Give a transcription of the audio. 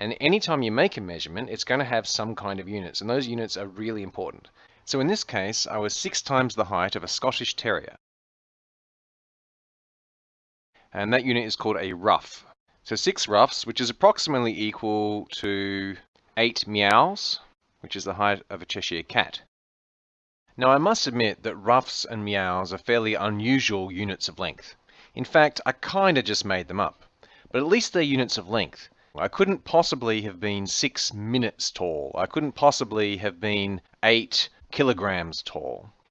And anytime you make a measurement, it's going to have some kind of units, and those units are really important. So in this case, I was six times the height of a Scottish Terrier. And that unit is called a ruff. So six ruffs, which is approximately equal to eight meows, which is the height of a Cheshire cat. Now I must admit that ruffs and meows are fairly unusual units of length. In fact, I kinda just made them up. But at least they're units of length. I couldn't possibly have been six minutes tall. I couldn't possibly have been eight kilograms tall.